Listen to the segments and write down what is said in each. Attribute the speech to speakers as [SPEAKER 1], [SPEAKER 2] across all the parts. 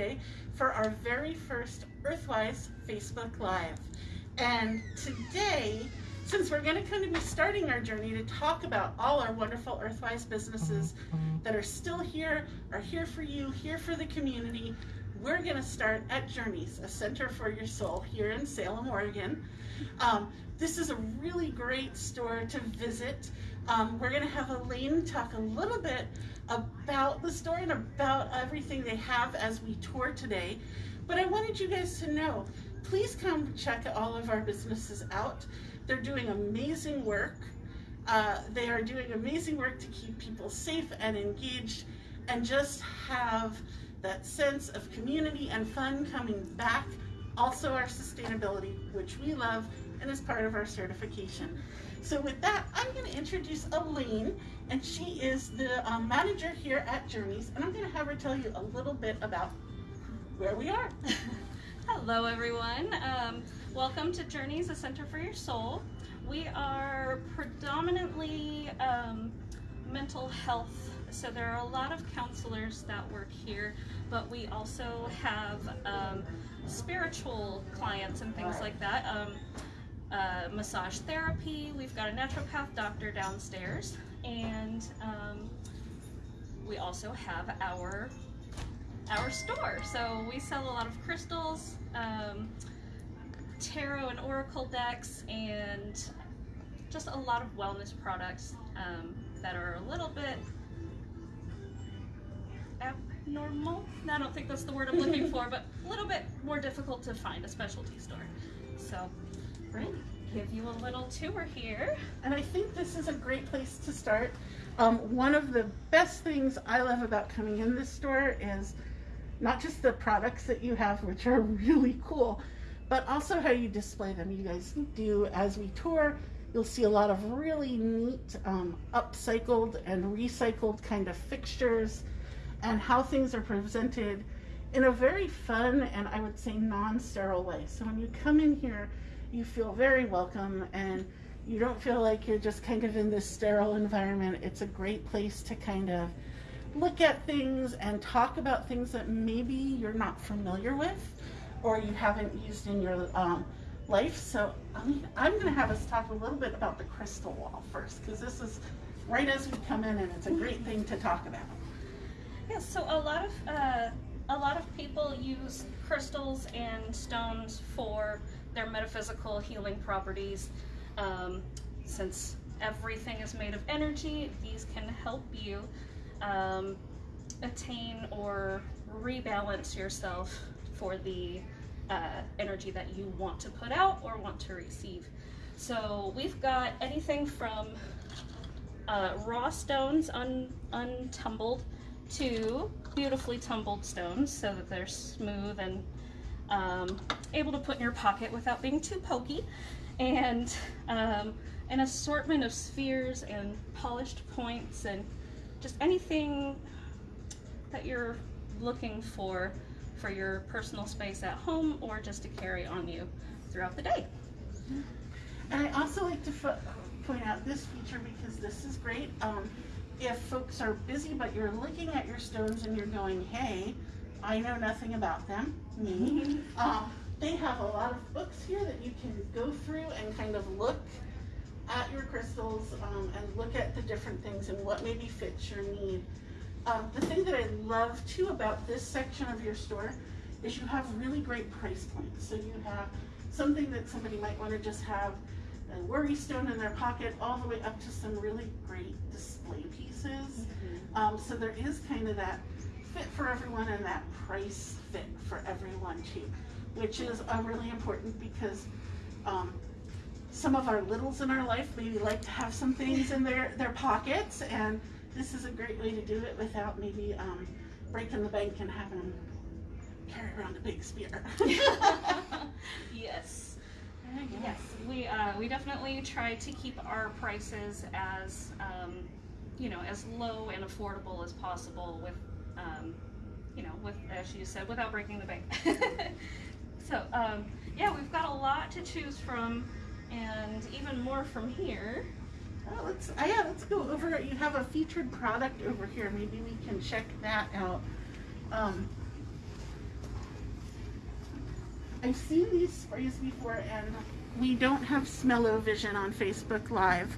[SPEAKER 1] today for our very first Earthwise Facebook Live. And today, since we're going to kind of be starting our journey to talk about all our wonderful Earthwise businesses that are still here, are here for you, here for the community, we're going to start at Journeys, a center for your soul here in Salem, Oregon. Um, this is a really great store to visit. Um, we're going to have Elaine talk a little bit about the store and about everything they have as we tour today. But I wanted you guys to know, please come check all of our businesses out. They're doing amazing work. Uh, they are doing amazing work to keep people safe and engaged and just have that sense of community and fun coming back. Also our sustainability, which we love and is part of our certification. So with that, I'm going to introduce Elaine, and she is the um, manager here at Journeys, and I'm going to have her tell you a little bit about where we are.
[SPEAKER 2] Hello, everyone. Um, welcome to Journeys, a Center for Your Soul. We are predominantly um, mental health, so there are a lot of counselors that work here, but we also have um, spiritual clients and things like that. Um, uh, massage therapy. We've got a naturopath doctor downstairs, and um, we also have our our store. So we sell a lot of crystals, um, tarot and oracle decks, and just a lot of wellness products um, that are a little bit abnormal. I don't think that's the word I'm looking for, but a little bit more difficult to find a specialty store. So
[SPEAKER 1] Right.
[SPEAKER 2] give you a little tour here.
[SPEAKER 1] And I think this is a great place to start. Um, one of the best things I love about coming in this store is not just the products that you have, which are really cool, but also how you display them. You guys do as we tour. You'll see a lot of really neat um, upcycled and recycled kind of fixtures and how things are presented in a very fun and I would say non-sterile way. So when you come in here, you feel very welcome and you don't feel like you're just kind of in this sterile environment. It's a great place to kind of look at things and talk about things that maybe you're not familiar with or you haven't used in your um, life. So I mean, I'm going to have us talk a little bit about the crystal wall first because this is right as we come in and it's a great thing to talk about.
[SPEAKER 2] Yeah, so a lot of uh, a lot of people use crystals and stones for their metaphysical healing properties. Um, since everything is made of energy, these can help you um, attain or rebalance yourself for the uh, energy that you want to put out or want to receive. So we've got anything from uh, raw stones un untumbled to beautifully tumbled stones so that they're smooth and um, able to put in your pocket without being too pokey. And um, an assortment of spheres and polished points and just anything that you're looking for for your personal space at home or just to carry on you throughout the day.
[SPEAKER 1] And I also like to point out this feature because this is great. Um, if folks are busy but you're looking at your stones and you're going, hey, I know nothing about them, me, um, they have a lot of books here that you can go through and kind of look at your crystals um, and look at the different things and what maybe fits your need. Um, the thing that I love too about this section of your store is you have really great price points. So you have something that somebody might want to just have a worry stone in their pocket all the way up to some really great display pieces. Mm-hmm. Um, so there is kind of that fit for everyone and that price fit for everyone too, which is uh, really important because um, some of our littles in our life maybe like to have some things in their, their pockets and this is a great way to do it without maybe um, breaking the bank and having them carry around a big spear.
[SPEAKER 2] yes. Yes, we uh, we definitely try to keep our prices as um, you know as low and affordable as possible with um, you know with as you said without breaking the bank. so um, yeah, we've got a lot to choose from, and even more from here.
[SPEAKER 1] Oh, let's uh, yeah, let's go over. You have a featured product over here. Maybe we can check that out. I've seen these sprays before, and we don't have smell-o-vision on Facebook Live,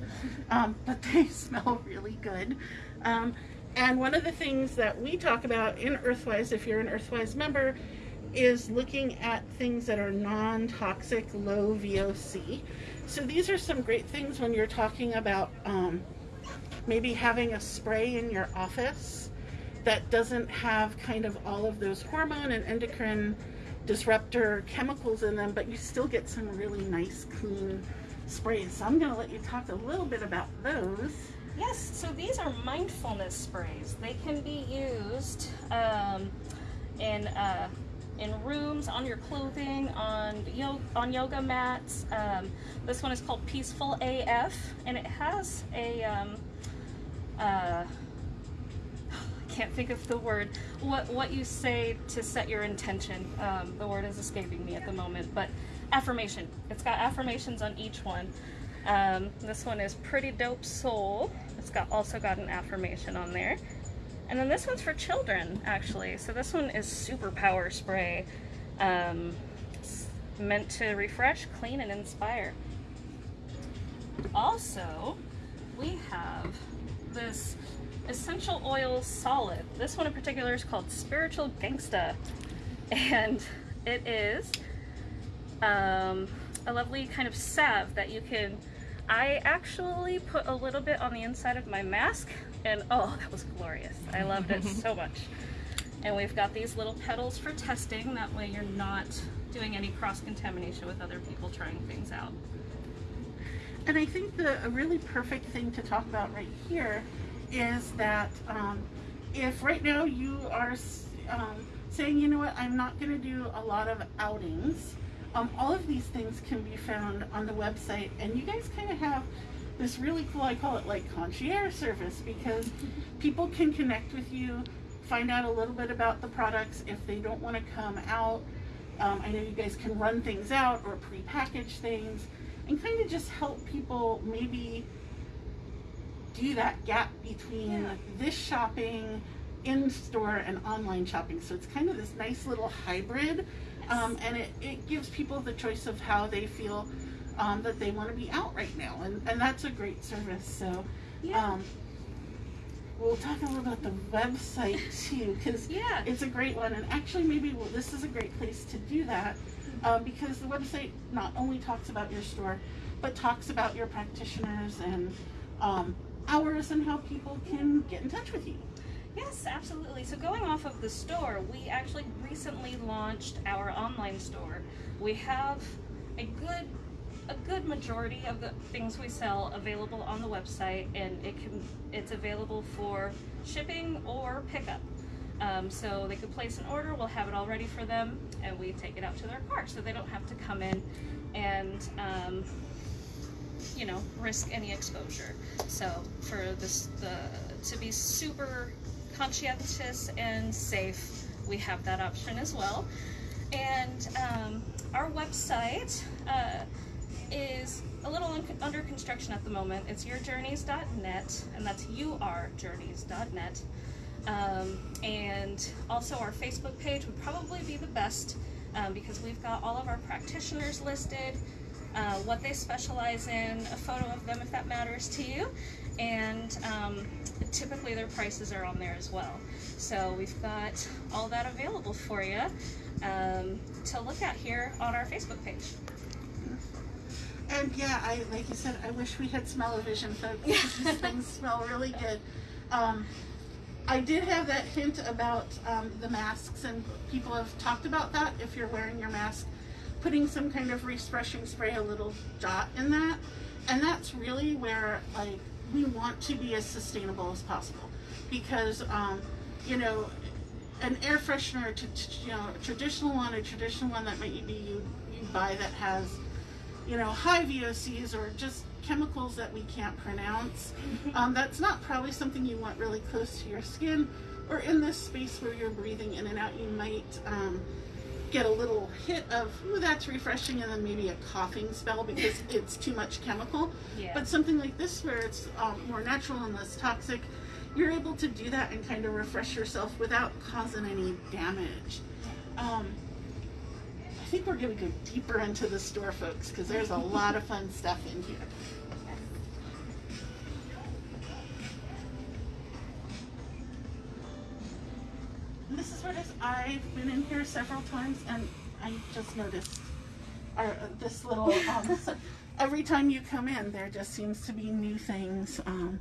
[SPEAKER 1] um, but they smell really good. Um, and one of the things that we talk about in Earthwise, if you're an Earthwise member, is looking at things that are non-toxic, low VOC. So these are some great things when you're talking about um, maybe having a spray in your office that doesn't have kind of all of those hormone and endocrine disruptor chemicals in them, but you still get some really nice, clean sprays. So I'm going to let you talk a little bit about those.
[SPEAKER 2] Yes, so these are mindfulness sprays. They can be used um, in uh, in rooms, on your clothing, on yo- on yoga mats. Um, this one is called Peaceful AF, and it has a um, uh, can't think of the word. What what you say to set your intention? Um, the word is escaping me at the moment, but affirmation. It's got affirmations on each one. Um, this one is Pretty Dope Soul. It's got also got an affirmation on there. And then this one's for children, actually. So this one is Super Power Spray. Um, meant to refresh, clean, and inspire. Also, we have this essential oil solid. This one in particular is called Spiritual Gangsta. And it is um, a lovely kind of salve that you can I actually put a little bit on the inside of my mask and oh, that was glorious. I loved it so much. And we've got these little petals for testing. That way you're not doing any cross-contamination with other people trying things out.
[SPEAKER 1] And I think the a really perfect thing to talk about right here is that um, if right now you are um, saying, you know what, I'm not going to do a lot of outings, um, all of these things can be found on the website, and you guys kind of have this really cool, I call it like concierge service, because people can connect with you, find out a little bit about the products if they don't want to come out. Um, I know you guys can run things out or pre-package things and kind of just help people maybe do that gap between
[SPEAKER 2] Yeah.
[SPEAKER 1] this shopping in store and online shopping. So it's kind of this nice little hybrid um, and it, it gives people the choice of how they feel um, that they want to be out right now, and, and that's a great service. So,
[SPEAKER 2] Yeah.
[SPEAKER 1] um, we'll talk a little about the website too, because
[SPEAKER 2] Yeah.
[SPEAKER 1] it's a great one. And actually, maybe well, this is a great place to do that um, because the website not only talks about your store, but talks about your practitioners and um, hours and how people can get in touch with you.
[SPEAKER 2] Yes, absolutely. So going off of the store, we actually recently launched our online store. We have a good a good majority of the things we sell available on the website and it can it's available for shipping or pickup. Um, so they could place an order, we'll have it all ready for them, and we take it out to their car so they don't have to come in and um, you know risk any exposure. So for this the to be super conscientious and safe, we have that option as well. And um, our website uh, is a little un- under construction at the moment. It's yourjourneys.net, and that's urjourneys.net. Um, and also, our Facebook page would probably be the best um, because we've got all of our practitioners listed, uh, what they specialize in, a photo of them if that matters to you, and um, typically their prices are on there as well. So we've got all that available for you um, to look at here on our Facebook page.
[SPEAKER 1] And yeah, I like you said, I wish we had smell-o-vision folks. because These things smell really good. Um, I did have that hint about um, the masks, and people have talked about that. If you're wearing your mask, putting some kind of refreshing spray, a little dot in that, and that's really where like we want to be as sustainable as possible, because um, you know, an air freshener, to, you know, a traditional one, a traditional one that maybe you you buy that has you know, high VOCs or just chemicals that we can't pronounce. Um, that's not probably something you want really close to your skin or in this space where you're breathing in and out. You might um, get a little hit of, ooh, that's refreshing, and then maybe a coughing spell because it's too much chemical.
[SPEAKER 2] Yeah.
[SPEAKER 1] But something like this, where it's um, more natural and less toxic, you're able to do that and kind of refresh yourself without causing any damage. Um, I think we're going to go deeper into the store, folks, because there's a lot of fun stuff in here. I've been in here several times, and I just noticed our, uh, this little, um, every time you come in, there just seems to be new things, um,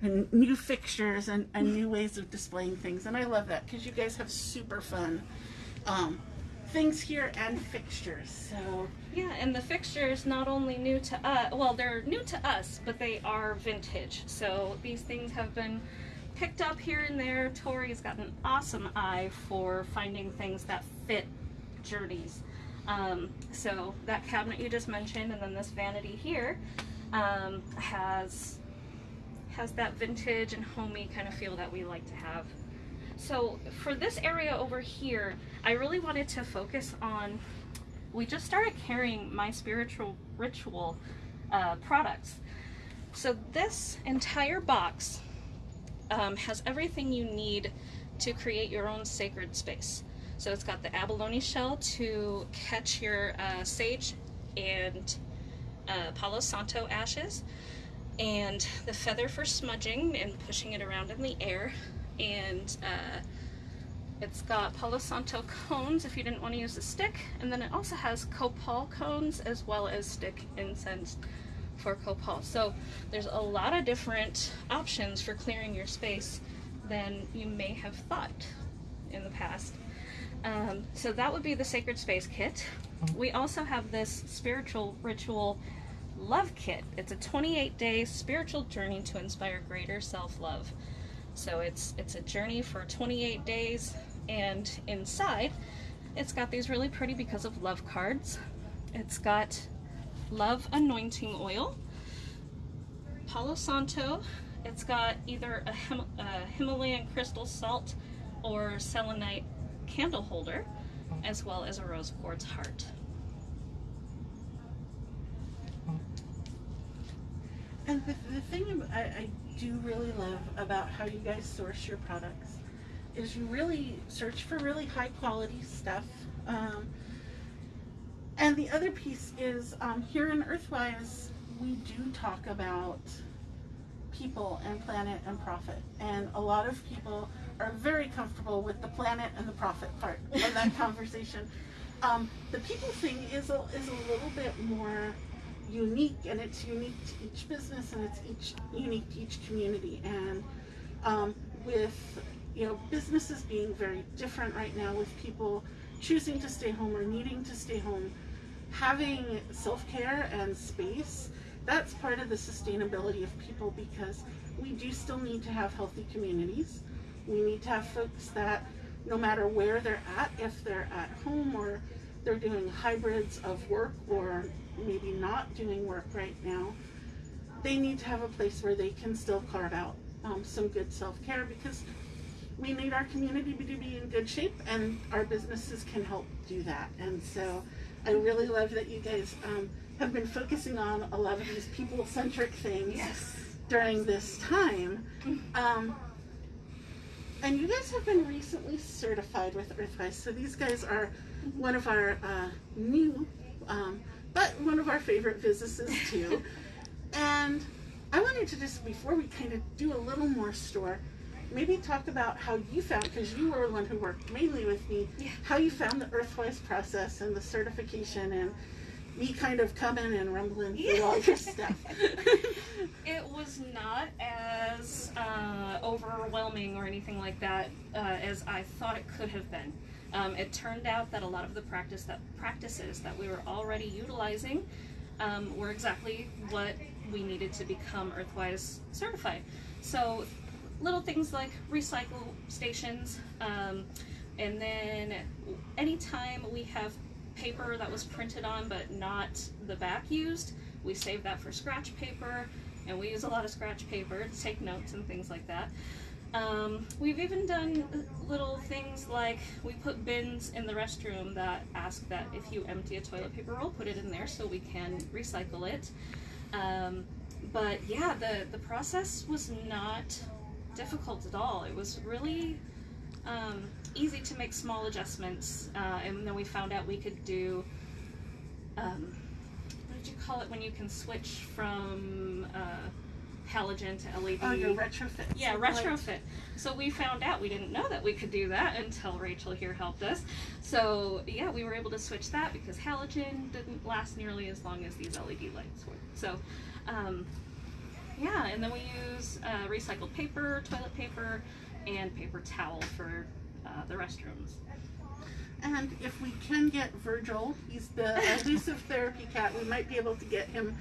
[SPEAKER 1] and new fixtures and, and new ways of displaying things. And I love that because you guys have super fun um, things here and fixtures. So
[SPEAKER 2] Yeah, and the fixtures not only new to us, well, they're new to us, but they are vintage. So these things have been picked up here and there. Tori's got an awesome eye for finding things that fit journeys. Um, so that cabinet you just mentioned, and then this vanity here um, has has that vintage and homey kind of feel that we like to have. So for this area over here, I really wanted to focus on. We just started carrying my spiritual ritual uh, products. So this entire box um, has everything you need to create your own sacred space. So it's got the abalone shell to catch your uh, sage and uh, Palo Santo ashes, and the feather for smudging and pushing it around in the air, and uh, it's got Palo Santo cones if you didn't want to use a stick, and then it also has copal cones as well as stick incense for copal. So there's a lot of different options for clearing your space than you may have thought in the past. Um, so that would be the Sacred Space Kit. We also have this spiritual ritual love kit. It's a 28 day spiritual journey to inspire greater self love. So it's it's a journey for 28 days, and inside, it's got these really pretty because of love cards. It's got love anointing oil, Palo Santo. It's got either a, Him- a Himalayan crystal salt or selenite candle holder, as well as a rose quartz heart.
[SPEAKER 1] And the, the thing I, I do really love about how you guys source your products is you really search for really high quality stuff. Um, and the other piece is um, here in Earthwise, we do talk about people and planet and profit. And a lot of people are very comfortable with the planet and the profit part of that conversation. Um, the people thing is a, is a little bit more unique and it's unique to each business and it's each unique to each community and um, with you know businesses being very different right now with people choosing to stay home or needing to stay home having self-care and space that's part of the sustainability of people because we do still need to have healthy communities we need to have folks that no matter where they're at if they're at home or they're doing hybrids of work or maybe not doing work right now, they need to have a place where they can still carve out um, some good self care because we need our community to be in good shape and our businesses can help do that. And so I really love that you guys um, have been focusing on a lot of these people centric things during this time. Um, and you guys have been recently certified with Earthwise. So these guys are one of our uh, new, um, but one of our favorite businesses too. and I wanted to just, before we kind of do a little more store, maybe talk about how you found, because you were the one who worked mainly with me,
[SPEAKER 2] Yeah.
[SPEAKER 1] how you found the Earthwise process and the certification and me kind of coming and rumbling through all your stuff.
[SPEAKER 2] It was not as uh, overwhelming or anything like that uh, as I thought it could have been. Um, it turned out that a lot of the practice that practices that we were already utilizing um, were exactly what we needed to become Earthwise certified. So, little things like recycle stations, um, and then anytime we have paper that was printed on but not the back used, we save that for scratch paper, and we use a lot of scratch paper to take notes and things like that. Um, we've even done little things like we put bins in the restroom that ask that if you empty a toilet paper roll, put it in there so we can recycle it. Um, but yeah, the, the process was not difficult at all. It was really um, easy to make small adjustments, uh, and then we found out we could do. Um, what did you call it when you can switch from uh, halogen to LED?
[SPEAKER 1] Oh, your retrofit.
[SPEAKER 2] Yeah, retrofit. So we found out we didn't know that we could do that until Rachel here helped us. So yeah, we were able to switch that because halogen didn't last nearly as long as these LED lights would. So um, yeah, and then we use uh, recycled paper, toilet paper, and paper towel for uh, the restrooms.
[SPEAKER 1] And if we can get Virgil, he's the elusive therapy cat, we might be able to get him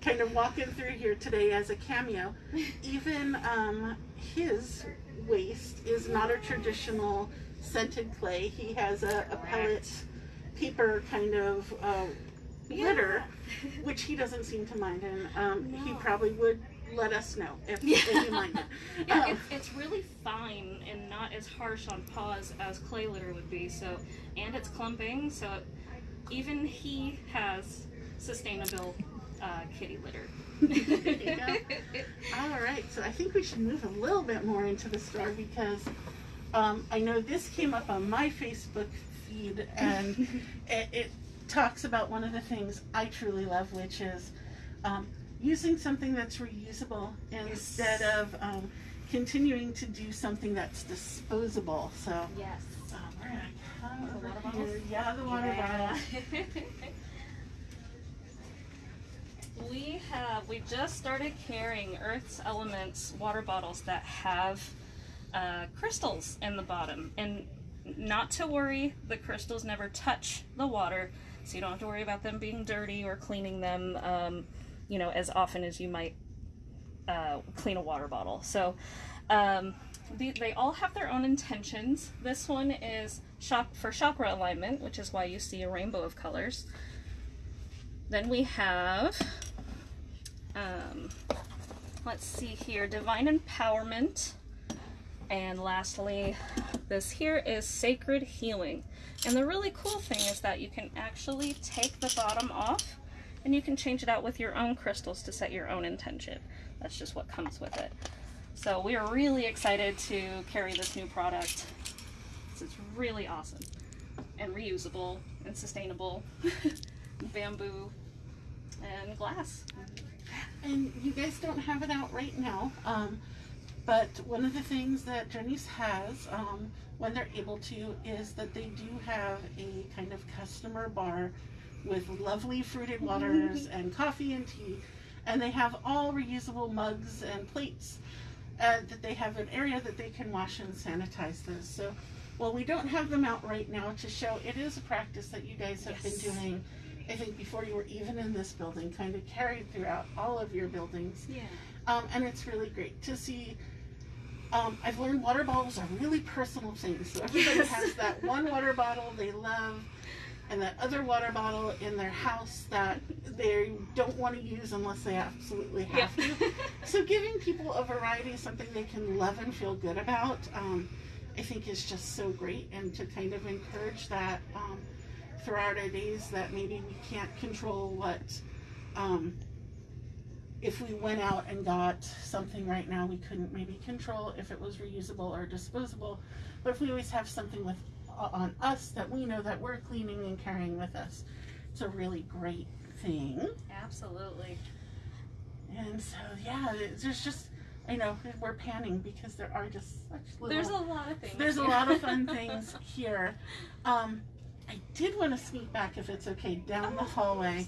[SPEAKER 1] kind of walking through here today as a cameo. Even um, his waste is not a traditional scented clay. He has a, a pellet paper kind of uh, litter, which he doesn't seem to mind. And um, he probably would let us know if,
[SPEAKER 2] Yeah.
[SPEAKER 1] if he minded.
[SPEAKER 2] Yeah,
[SPEAKER 1] Um,
[SPEAKER 2] it's, it's really fine and not as harsh on paws as clay litter would be. So, and it's clumping, so even he has sustainable uh, kitty litter.
[SPEAKER 1] There. All right, so I think we should move a little bit more into the store because um, I know this came up on my Facebook feed and it, it talks about one of the things I truly love, which is um, using something that's reusable instead of um, continuing to do something that's disposable. So
[SPEAKER 2] yes.
[SPEAKER 1] um, we're gonna come
[SPEAKER 2] The
[SPEAKER 1] over
[SPEAKER 2] water
[SPEAKER 1] here. Yeah, the water bottle.
[SPEAKER 2] we have we just started carrying Earth's Elements water bottles that have uh, crystals in the bottom, and not to worry, the crystals never touch the water, so you don't have to worry about them being dirty or cleaning them, um, you know, as often as you might uh, clean a water bottle. So. Um, the, they all have their own intentions. This one is shop for chakra alignment, which is why you see a rainbow of colors. Then we have, um, let's see here, divine empowerment. And lastly, this here is sacred healing. And the really cool thing is that you can actually take the bottom off and you can change it out with your own crystals to set your own intention. That's just what comes with it. So we are really excited to carry this new product. It's really awesome and reusable and sustainable. Bamboo and glass.
[SPEAKER 1] And you guys don't have it out right now, um, but one of the things that Journeys has, um, when they're able to, is that they do have a kind of customer bar with lovely fruited waters and coffee and tea, and they have all reusable mugs and plates. Uh, that they have an area that they can wash and sanitize those. So, while we don't have them out right now to show, it is a practice that you guys have
[SPEAKER 2] Yes.
[SPEAKER 1] been doing. I think before you were even in this building, kind of carried throughout all of your buildings.
[SPEAKER 2] Yeah.
[SPEAKER 1] Um, and it's really great to see. Um, I've learned water bottles are really personal things. So everybody
[SPEAKER 2] Yes.
[SPEAKER 1] has that one water bottle they love, and that other water bottle in their house that they don't want to use unless they absolutely
[SPEAKER 2] Yeah.
[SPEAKER 1] have to. So giving people a variety, something they can love and feel good about, um, I think is just so great, and to kind of encourage that um, throughout our days that maybe we can't control what. Um, if we went out and got something right now, we couldn't maybe control if it was reusable or disposable. But if we always have something with on us that we know that we're cleaning and carrying with us, it's a really great thing.
[SPEAKER 2] Absolutely.
[SPEAKER 1] And so yeah, there's just I know we're panning because there are just such little.
[SPEAKER 2] There's a lot of things.
[SPEAKER 1] There's a lot of fun things here. Um, I did want to sneak back, if it's okay, down the hallway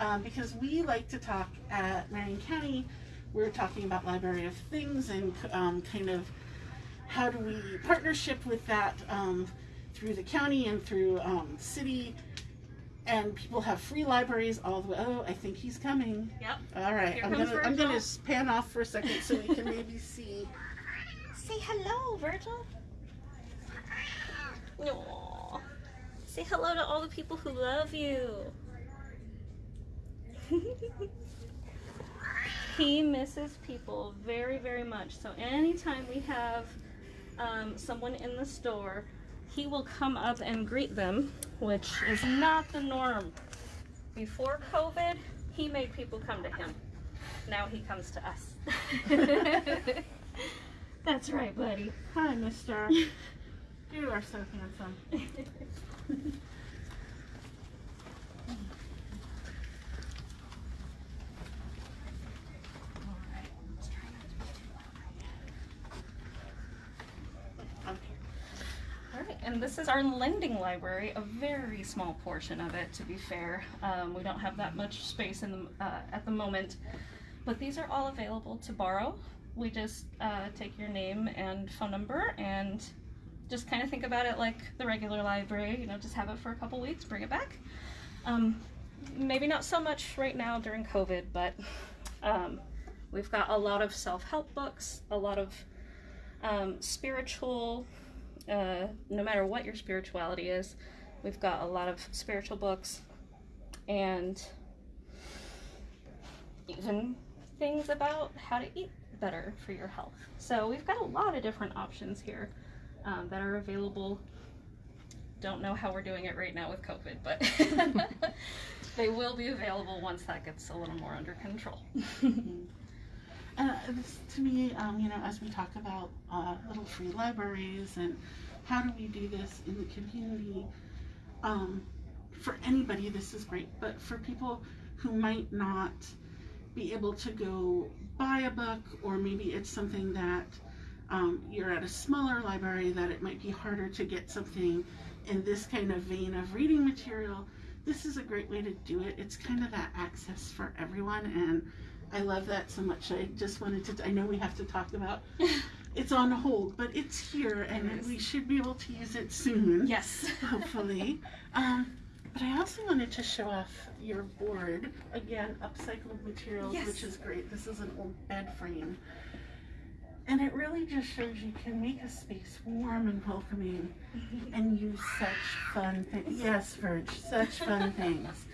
[SPEAKER 1] um, because we like to talk at Marion County. We're talking about Library of Things and um, kind of how do we partnership with that um, through the county and through um, city. And people have free libraries all the way. Oh, I think he's coming.
[SPEAKER 2] Yep.
[SPEAKER 1] All right,
[SPEAKER 2] Here
[SPEAKER 1] I'm
[SPEAKER 2] comes
[SPEAKER 1] gonna I'm gonna pan off for a second so we can maybe see.
[SPEAKER 2] Say hello, Virgil. Aww. Say hello to all the people who love you. he misses people very, very much. So anytime we have um, someone in the store, he will come up and greet them, which is not the norm. Before COVID, he made people come to him. Now he comes to us. That's right, buddy.
[SPEAKER 1] Hi, Mister. You are so handsome. Okay.
[SPEAKER 2] All right, and this is our lending library, a very small portion of it, to be fair. Um, we don't have that much space in the, uh, at the moment, but these are all available to borrow. We just uh, take your name and phone number and just kind of think about it like the regular library, you know, just have it for a couple weeks, bring it back. Um, maybe not so much right now during COVID, but um, we've got a lot of self help books, a lot of um, spiritual uh, no matter what your spirituality is. We've got a lot of spiritual books and even things about how to eat better for your health. So we've got a lot of different options here um, that are available. Don't know how we're doing it right now with COVID, but they will be available once that gets a little more under control.
[SPEAKER 1] Uh, this, to me, um, you know, as we talk about uh, little free libraries and how do we do this in the community, um, for anybody, this is great. But for people who might not be able to go buy a book, or maybe it's something that um, you're at a smaller library that it might be harder to get something in this kind of vein of reading material. This is a great way to do it. It's kind of that access for everyone, and I love that so much. I just wanted to. I know we have to talk about. It's on hold, but it's here, and
[SPEAKER 2] It
[SPEAKER 1] we should be able to use it soon.
[SPEAKER 2] yes.
[SPEAKER 1] Hopefully. um, but I also wanted to show off your board again, upcycled materials,
[SPEAKER 2] Yes.
[SPEAKER 1] which is great. This is an old bed frame, and it really just shows you can make a space warm and welcoming, and use such fun things. Yes, Verge, such fun things.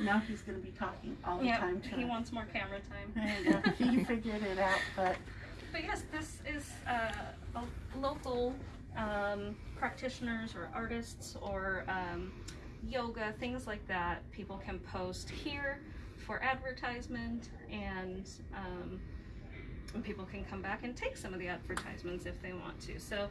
[SPEAKER 1] Now he's going to be talking all the
[SPEAKER 2] yeah,
[SPEAKER 1] time to
[SPEAKER 2] he wants more camera time.
[SPEAKER 1] He figured it out, but
[SPEAKER 2] But yes, this is uh, a local um, practitioners or artists or um, yoga, things like that. People can post here for advertisement, and, um, and people can come back and take some of the advertisements if they want to. So,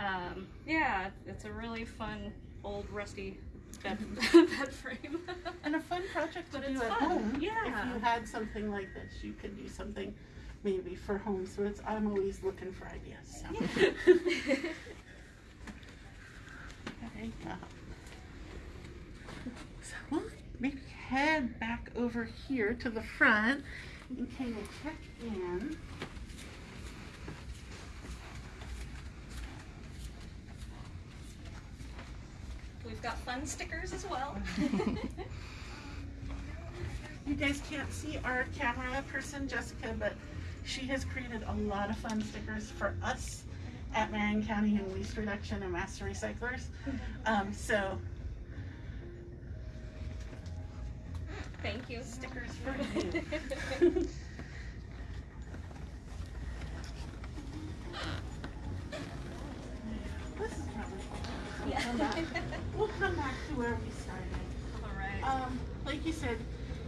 [SPEAKER 2] um, yeah, it's a really fun old rusty bed, bed frame.
[SPEAKER 1] and a fun project to
[SPEAKER 2] But
[SPEAKER 1] do
[SPEAKER 2] it's
[SPEAKER 1] at
[SPEAKER 2] fun,
[SPEAKER 1] home.
[SPEAKER 2] yeah.
[SPEAKER 1] If you had something like this, you could do something maybe for home. So it's I'm always looking for ideas. So. Okay, uh, So we'll maybe head back over here to the front and kind of check in.
[SPEAKER 2] We've got fun stickers as well.
[SPEAKER 1] You guys can't see our camera person, Jessica, but she has created a lot of fun stickers for us at Marion County and Waste Reduction and Master Recyclers. Um, so
[SPEAKER 2] Thank you.
[SPEAKER 1] stickers for you. this is probably. We'll come back, we'll come back to where we started.
[SPEAKER 2] All right.
[SPEAKER 1] Um, like you said,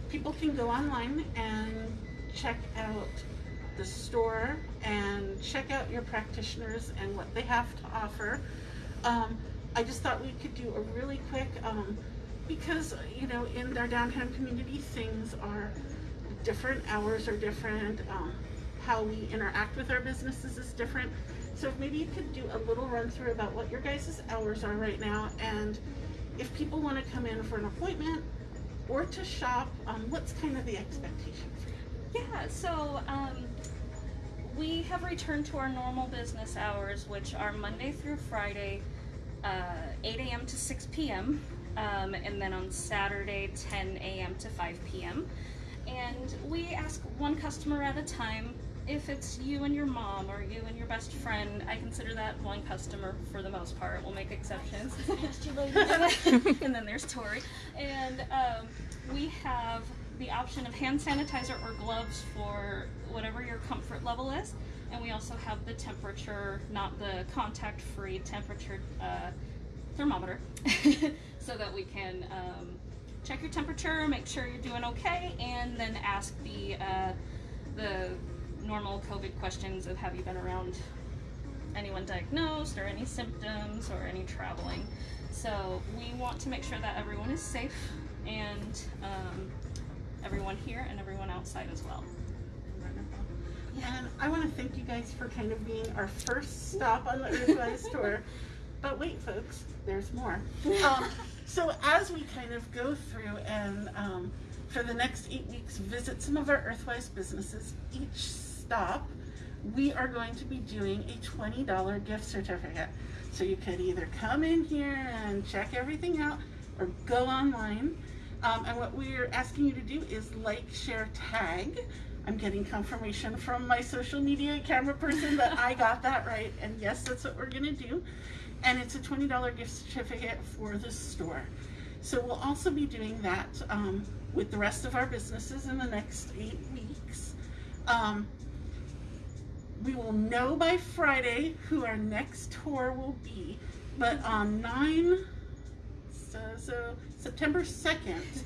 [SPEAKER 1] people can go online and check out the store and check out your practitioners and what they have to offer. Um, I just thought we could do a really quick, um, because, you know, in our downtown community, things are different, hours are different, um, how we interact with our businesses is different. So maybe you could do a little run through about what your guys' hours are right now and if people want to come in for an appointment or to shop, um, what's kind of the expectation for you?
[SPEAKER 2] Yeah, so um, we have returned to our normal business hours, which are Monday through Friday, uh, 8 a.m. to 6 p.m., um, and then on Saturday, 10 a.m. to 5 p.m. And we ask one customer at a time. If it's you and your mom or you and your best friend, I consider that one customer for the most part. We'll make exceptions. and then there's Tori. And um, we have the option of hand sanitizer or gloves for whatever your comfort level is. And we also have the temperature, not the contact free temperature uh, thermometer, so that we can um, check your temperature, make sure you're doing okay, and then ask the, uh, the normal COVID questions of have you been around anyone diagnosed or any symptoms or any traveling. So we want to make sure that everyone is safe and um, everyone here and everyone outside as well.
[SPEAKER 1] And I want to thank you guys for kind of being our first stop on the Earthwise tour. But wait, folks, there's more. Um, so as we kind of go through and um, for the next eight weeks visit some of our Earthwise businesses, each stop we are going to be doing a $20 gift certificate. So you could either come in here and check everything out or go online. Um, and what we're asking you to do is like, share, tag. I'm getting confirmation from my social media camera person that I got that right. And yes, that's what we're going to do. And it's a $20 gift certificate for the store. So we'll also be doing that um, with the rest of our businesses in the next eight weeks. Um, we will know by Friday who our next tour will be. But on 9, so, so September 2nd,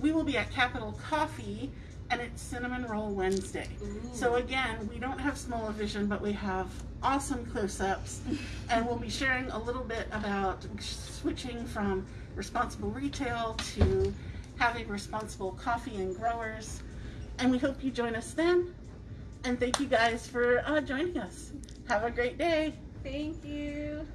[SPEAKER 1] we will be at Capital Coffee and it's Cinnamon Roll Wednesday. So again, we don't have small vision, but we have awesome close-ups, and we'll be sharing a little bit about switching from responsible retail to having responsible coffee and growers. And we hope you join us then. And thank you guys for uh, joining us. Have a great day.
[SPEAKER 2] Thank you.